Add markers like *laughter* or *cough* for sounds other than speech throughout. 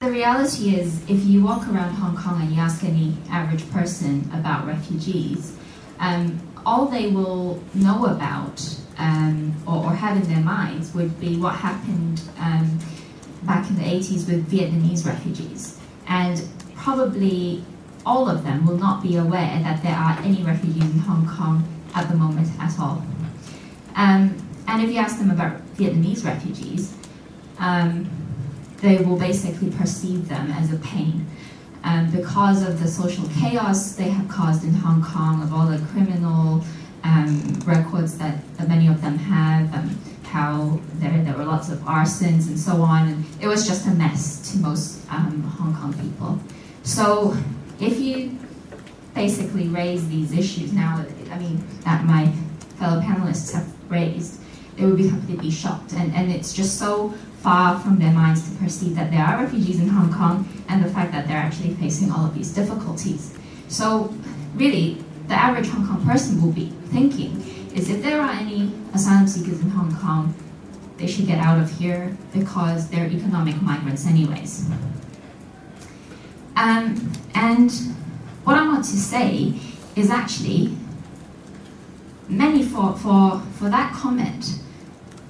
The reality is, if you walk around Hong Kong and you ask any average person about refugees, um, all they will know about um, or, or, have in their minds would be what happened um, back in the 80s with Vietnamese refugees. And probably all of them will not be aware that there are any refugees in Hong Kong at the moment at all. Um, and if you ask them about Vietnamese refugees, um, they will basically perceive them as a pain. Um, because of the social chaos they have caused in Hong Kong, of all the criminal um, records that, many of them have, um, how there, there were lots of arsons and so on, and it was just a mess to most um, Hong Kong people. So if you basically raise these issues now, I mean, that my fellow panelists have raised, they would be completely shocked. And, and it's just so far from their minds to perceive that there are refugees in Hong Kong and the fact that they're actually facing all of these difficulties. So really, the average Hong Kong person will be thinking is if there are any asylum seekers in Hong Kong, they should get out of here because they're economic migrants anyways. Um, and what I want to say is actually many for, for, for that comment,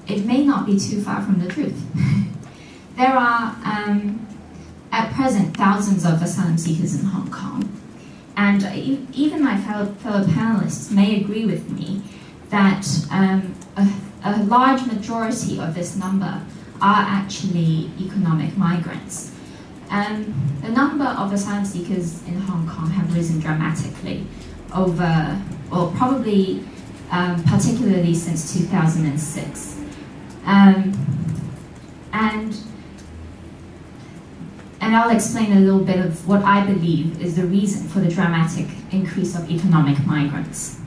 it may not be too far from the truth. *laughs* there are, um, at present, thousands of asylum seekers in Hong Kong. And even my fellow, fellow panelists may agree with me that um, a, a large majority of this number are actually economic migrants. Um, the number of asylum seekers in Hong Kong have risen dramatically over, well, probably um, particularly since 2006. Um, and, and I'll explain a little bit of what I believe is the reason for the dramatic increase of economic migrants.